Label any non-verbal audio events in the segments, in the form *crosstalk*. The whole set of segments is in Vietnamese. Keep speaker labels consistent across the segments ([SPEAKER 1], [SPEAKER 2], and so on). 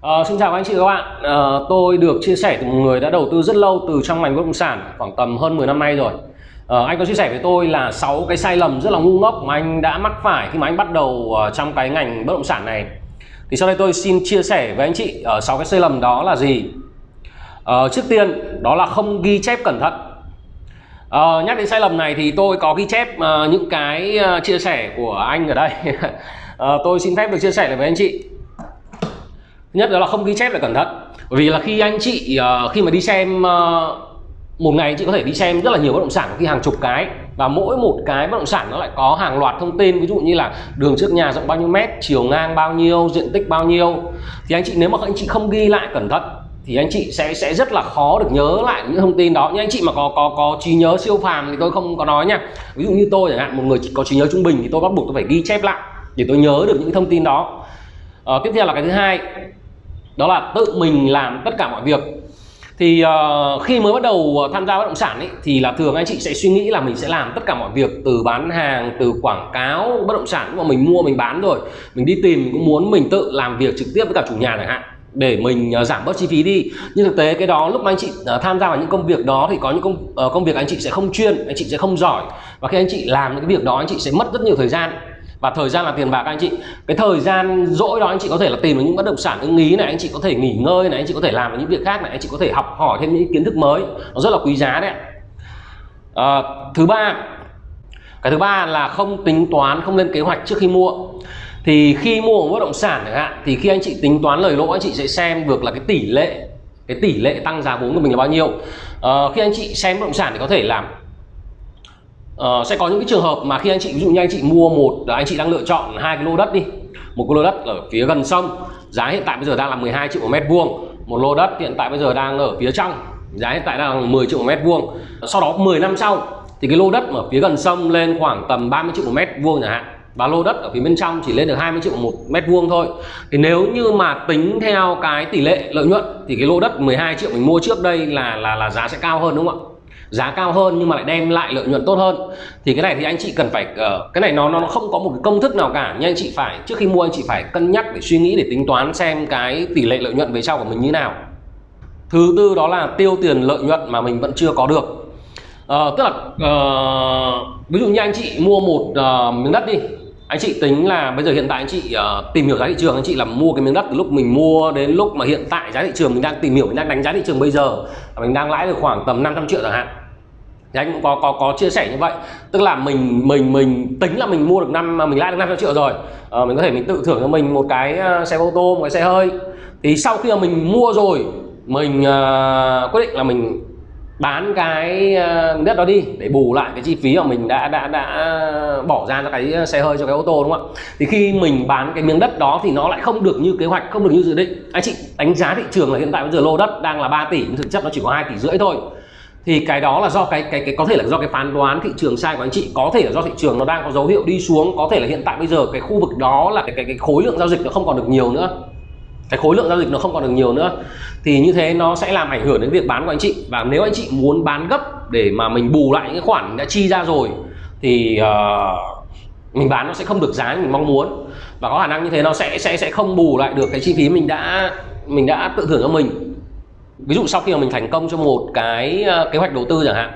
[SPEAKER 1] À, xin chào các anh chị và các bạn. À, tôi được chia sẻ từ một người đã đầu tư rất lâu từ trong ngành bất động sản khoảng tầm hơn 10 năm nay rồi. À, anh có chia sẻ với tôi là 6 cái sai lầm rất là ngu ngốc mà anh đã mắc phải khi mà anh bắt đầu trong cái ngành bất động sản này. Thì sau đây tôi xin chia sẻ với anh chị ở 6 cái sai lầm đó là gì? À, trước tiên đó là không ghi chép cẩn thận. À, nhắc đến sai lầm này thì tôi có ghi chép uh, những cái uh, chia sẻ của anh ở đây. Uh, *laughs* tôi xin phép được chia sẻ lại với anh chị nhất đó là không ghi chép lại cẩn thận. Bởi vì là khi anh chị uh, khi mà đi xem uh, một ngày chị có thể đi xem rất là nhiều bất động sản khi hàng chục cái và mỗi một cái bất động sản nó lại có hàng loạt thông tin. Ví dụ như là đường trước nhà rộng bao nhiêu mét chiều ngang bao nhiêu diện tích bao nhiêu. Thì anh chị nếu mà anh chị không ghi lại cẩn thận thì anh chị sẽ sẽ rất là khó được nhớ lại những thông tin đó. Nhưng anh chị mà có có có trí nhớ siêu phàm thì tôi không có nói nha. Ví dụ như tôi chẳng hạn một người có trí nhớ trung bình thì tôi bắt buộc tôi phải ghi chép lại để tôi nhớ được những thông tin đó. À, tiếp theo là cái thứ hai đó là tự mình làm tất cả mọi việc. Thì uh, khi mới bắt đầu ờ, tham gia bất động sản ấy, thì là thường anh chị sẽ suy nghĩ là mình sẽ làm tất cả mọi việc từ bán hàng từ quảng cáo bất động sản. Mà mình mua mình bán rồi mình đi tìm mình cũng muốn mình tự làm việc trực tiếp với cả chủ nhà chẳng hạn để mình uh, giảm bớt chi phí đi. Nhưng thực tế cái đó lúc mà anh chị uh, tham gia vào những công việc đó thì có những công uh, công việc anh chị sẽ không chuyên anh chị sẽ không giỏi. Và khi anh chị làm những cái việc đó anh chị sẽ mất rất nhiều thời gian và thời gian là tiền bạc anh chị cái thời gian dỗi đó anh chị có thể là tìm được những bất động sản ưng ý này anh chị có thể nghỉ ngơi này anh chị có thể làm những việc khác này anh chị có thể học hỏi thêm những kiến thức mới. Nó rất là quý giá đấy à, thứ ba cái thứ ba là không tính toán không lên kế hoạch trước khi mua. Thì khi mua một bất động sản chẳng hạn thì khi anh chị tính toán lời lỗ anh chị sẽ xem được là cái tỷ lệ cái tỷ lệ tăng giá vốn của mình là bao nhiêu. À, khi anh chị xem bất động sản thì có thể làm uh, sẽ có những cái trường hợp mà khi anh chị ví dụ như anh chị mua một anh chị đang lựa chọn hai cái lô đất đi. Một cái lô đất ở phía gần sông. Giá hiện tại bây giờ đang là 12 triệu một mét vuông. Một lô đất hiện tại bây giờ đang ở phía trong. Giá hiện tại đang là 10 triệu một mét vuông. Sau đó 10 năm sau thì cái lô đất ở phía gần sông lên khoảng tầm 30 triệu một mét vuông chẳng hạn. Và lô đất ở phía bên trong chỉ lên được 20 triệu một mét vuông thôi. Thì nếu như mà tính theo cái tỷ lệ lợi nhuận thì cái lô đất 12 triệu mình mua trước đây là là là giá sẽ cao hơn đúng không ạ? Giá cao hơn nhưng mà lại đem lại lợi nhuận tốt hơn. Thì cái này thì anh chị cần phải uh, cái này nó nó không có một cái công thức nào cả. Nhưng anh chị phải trước khi mua anh chị phải cân nhắc để suy nghĩ để tính toán xem cái tỷ lệ lợi nhuận về sau của mình như nào. Thứ tư đó là tiêu tiền lợi nhuận mà mình vẫn chưa có được. Uh, tức là uh, ví dụ như anh chị mua một uh, miếng đất đi anh chị tính là bây giờ hiện tại anh chị uh, tìm hiểu giá thị trường anh chị là mua cái miếng đất từ lúc mình mua đến lúc mà hiện tại giá thị trường mình đang tìm hiểu mình đang đánh giá thị trường bây giờ mình đang lãi được khoảng tầm 500 triệu chẳng hạn. Thì anh cũng có có có chia sẻ như vậy. Tức là mình mình mình tính là mình mua được năm mình lãi được 500 triệu rồi. À, mình có thể mình tự thưởng cho mình một cái ờ, xe ô tô một cái xe hơi. Thì sau khi mà mình mua rồi mình uh, quyết định là mình bán cái ờ, đất đó đi để bù lại cái chi phí mà mình đã đã đã bỏ ra cho cái ờ, xe hơi cho cái ô tô đúng không ạ? Thì khi mình bán cái miếng đất đó thì nó lại không được như kế hoạch không được như dự định. Anh chị đánh giá thị trường là hiện tại bây giờ lô đất đang là 3 tỷ nhưng thực chất nó chỉ có 2 tỷ rưỡi thôi. Thì cái đó là do cái cái cái có thể là do cái phán đoán thị trường sai của anh chị có thể là do thị trường nó đang có dấu hiệu đi xuống. Có thể là hiện tại bây giờ cái khu vực đó là cái cái, cái khối lượng giao dịch nó không còn được nhiều nữa cái khối lượng giao dịch nó không còn được nhiều nữa. Thì như thế nó sẽ làm ảnh hưởng đến việc bán của anh chị. Và nếu anh chị muốn bán gấp để mà mình bù lại những cái khoản đã chi ra rồi thì uh, mình bán nó sẽ không được giá mình mong muốn. Và có khả năng như thế nó sẽ sẽ sẽ không bù lại được cái chi phí mình đã mình đã tự thưởng cho mình. Ví dụ sau khi mà mình thành công cho một cái ờ, kế hoạch đầu tư chẳng hạn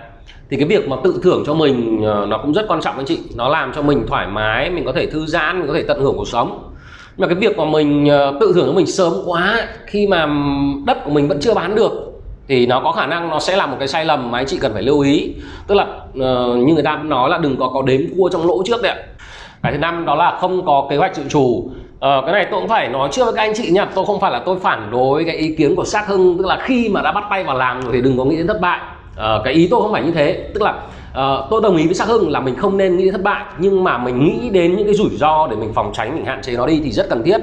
[SPEAKER 1] thì cái việc mà tự thưởng cho mình ờ, nó cũng rất quan trọng anh chị. Nó làm cho mình thoải mái mình có thể thư giãn mình có thể tận hưởng cuộc sống mà cái việc mà mình ờ, tự thưởng cho mình sớm quá khi mà đất của mình vẫn chưa bán được thì nó có khả năng nó sẽ là một cái sai lầm mà anh chị cần phải lưu ý. Tức là uh, như người ta nói là đừng có có đếm cua trong lỗ trước đấy ạ. Cái thứ năm đó là không có kế hoạch dự trù. Ờ, cái này tôi cũng phải nói trước với các anh chị nha tôi không phải là tôi phản đối cái ý kiến của xác hưng tức là khi mà đã bắt tay vào làm rồi thì đừng có nghĩ đến thất bại. Ờ, cái ý tôi không phải như thế. Tức là uh, tôi đồng ý với xác hưng là mình không nên nghĩ đến thất bại nhưng mà mình nghĩ đến những cái rủi ro để mình phòng tránh mình hạn chế nó đi thì rất cần thiết.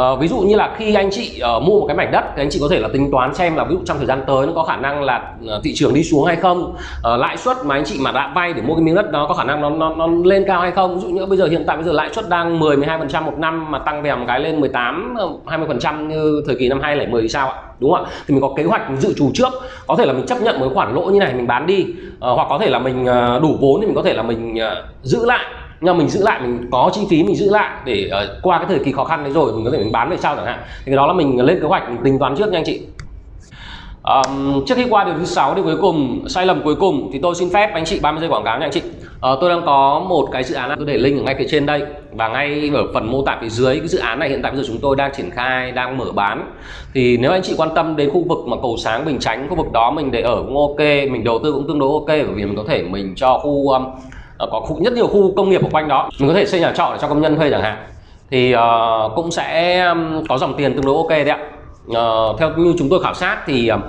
[SPEAKER 1] Uh, ví dụ như là khi anh chị uh, mua một cái mảnh đất thì anh chị có thể là tính toán xem là ví dụ trong thời gian tới nó có khả năng là uh, thị trường đi xuống hay không. Uh, lãi suất mà anh chị mà đã vay để mua cái miếng đất đó có khả năng nó nó, nó lên cao hay không. Ví dụ như bây giờ hiện tại bây giờ lãi suất đang 10 12 phần trăm một năm mà tăng về một cái lên 18 20 phần trăm như thời kỳ năm 2010 thì sao ạ? Đúng không ạ? Thì mình có kế hoạch dự trù trước. Có thể là mình chấp nhận một khoản lỗ như này mình bán đi. Uh, hoặc có thể là mình uh, đủ vốn thì mình có thể là mình uh, giữ lại nhưng mà mình giữ lại mình có chi phí mình giữ lại để uh, qua cái thời kỳ khó khăn đấy rồi mình có thể mình bán về sau chẳng hạn. Thì cái đó là mình lên kế hoạch mình tính toán trước nha anh chị. Um, trước khi qua điều thứ sáu điều cuối cùng sai lầm cuối cùng thì tôi xin phép anh chị 30 giây quảng cáo nha anh chị. Uh, tôi đang có một cái dự án tôi để link ở ngay phía trên đây và ngay ở phần mô tả phía dưới. Cái dự án này hiện tại bây giờ chúng tôi đang triển khai đang mở bán. Thì nếu anh chị quan tâm đến khu vực mà cầu sáng bình chánh khu vực đó mình để ở cũng ok mình đầu tư cũng tương đối ok bởi vì mình có thể mình cho khu um, Ờ, có khu, rất nhiều khu công nghiệp ở quanh đó. Mình có thể xây nhà trọ để cho công nhân thuê chẳng hạn. Thì uh, cũng sẽ có dòng tiền tương đối ok đấy ạ. Uh, theo như chúng tôi khảo sát thì uh,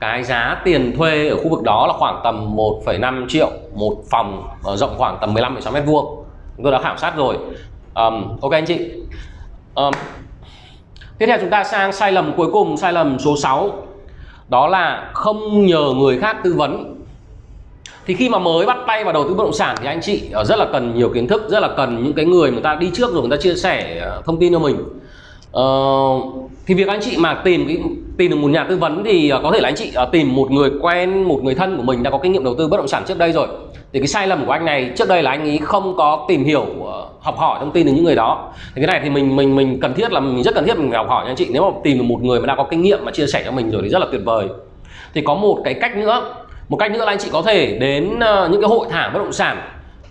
[SPEAKER 1] cái giá tiền thuê ở khu vực đó là khoảng tầm 1,5 triệu một phòng uh, rộng khoảng tầm 15,6 mét vuông. Chúng tôi đã khảo sát rồi. Um, ok anh chị. Um, tiếp theo chúng ta sang sai lầm cuối cùng sai lầm số 6 đó là không nhờ người khác tư vấn thì khi mà mới bắt tay vào đầu tư bất động sản thì anh chị ờ, rất là cần nhiều kiến thức rất là cần những cái người người ta đi trước rồi người ta chia sẻ ờ, thông tin cho mình. Uh, thì việc anh chị mà tìm cái tìm được một nhà tư vấn thì có thể là anh chị tìm một người quen một người thân của mình đã có kinh nghiệm đầu tư bất động sản trước đây rồi. Thì cái sai lầm của anh này trước đây là anh ấy không có tìm hiểu học hỏi thông tin từ những người đó. Thì cái này thì mình mình mình cần thiết là mình rất cần thiết mình học hỏi nha anh chị. Nếu mà tìm được một người mà đã có kinh nghiệm mà chia sẻ cho mình rồi thì rất là tuyệt vời. Thì có một cái cách nữa một cách nữa là anh chị có thể đến ờ, những cái hội thảo bất động sản.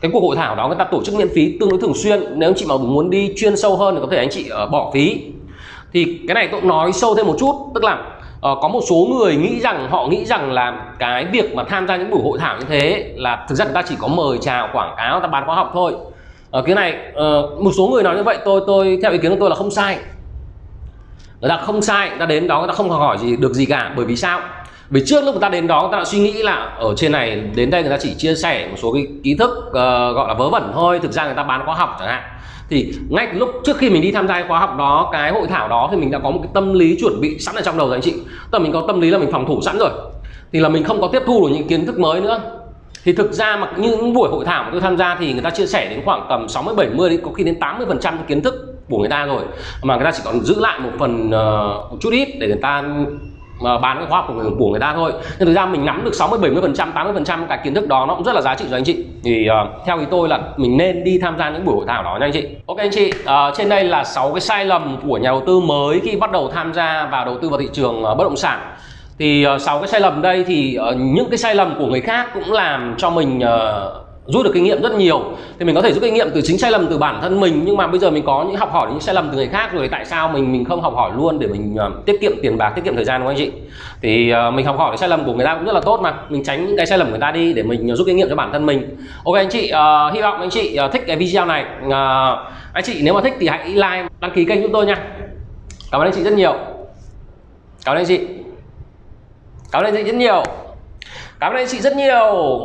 [SPEAKER 1] Cái cuộc hội thảo đó người ta tổ chức miễn phí tương đối thường xuyên. Nếu anh chị mà muốn đi chuyên sâu hơn thì có thể anh chị ờ, bỏ phí. Thì cái này tôi cũng nói sâu thêm một chút tức là uh, có một số người nghĩ rằng họ nghĩ rằng là cái việc mà tham gia những buổi hội thảo như thế là thực ra người ta chỉ có mời chào quảng cáo ta bán khóa học thôi. Uh, cái này uh, một số người nói như vậy tôi tôi theo ý kiến của tôi là không sai. Người ta không sai người ta đến đó người ta không hỏi gì được gì cả bởi vì sao? Vì trước lúc người ta đến đó người ta đã suy nghĩ là ở trên này đến đây người ta chỉ chia sẻ một số cái kiến thức uh, gọi là vớ vẩn thôi thực ra người ta bán khóa học chẳng hạn. Thì ngay lúc trước khi mình đi tham gia khóa học đó cái hội thảo đó thì mình đã có một cái tâm lý chuẩn bị sẵn ở trong đầu rồi anh chị. Tức là mình có tâm lý là mình phòng thủ sẵn rồi. Thì là mình không có tiếp thu được những kiến thức mới nữa. Thì thực ra mà những buổi hội thảo mà tôi tham gia thì người ta chia sẻ đến khoảng tầm 60 70 đến có khi đến 80 phần trăm kiến thức của người ta rồi. Mà người ta chỉ còn giữ lại một phần uh, một chút ít để người ta mà bán cái khóa học của người, của người ta thôi. Nhưng thực ra mình nắm được 60 70 phần trăm 80 phần trăm cái kiến thức đó nó cũng rất là giá trị cho anh chị. Thì uh, theo ý tôi là mình nên đi tham gia những buổi hội thảo đó nha anh chị. Ok anh chị uh, trên đây là 6 cái sai lầm của nhà đầu tư mới khi bắt đầu tham gia vào đầu tư vào thị trường uh, bất động sản. Thì uh, 6 cái sai lầm đây thì uh, những cái sai lầm của người khác cũng làm cho mình uh, rút được kinh nghiệm rất nhiều. Thì mình có thể rút kinh nghiệm từ chính sai lầm từ bản thân mình nhưng mà bây giờ mình có những học hỏi những sai lầm từ người khác rồi tại sao mình mình không học hỏi luôn để mình uh, tiết kiệm tiền bạc tiết kiệm thời gian của anh chị? Thì uh, mình học hỏi cái sai lầm của người ta cũng rất là tốt mà. Mình tránh những cái sai lầm của người ta đi để mình ờ, rút kinh nghiệm cho bản thân mình. Ok anh chị uh, hy vọng anh chị uh, thích cái video này. Uh, anh chị nếu mà thích thì hãy like đăng ký kênh chúng tôi nha. Cảm ơn anh chị rất nhiều. Cảm ơn anh chị. Cảm ơn anh chị rất nhiều. Cảm ơn anh chị rất nhiều.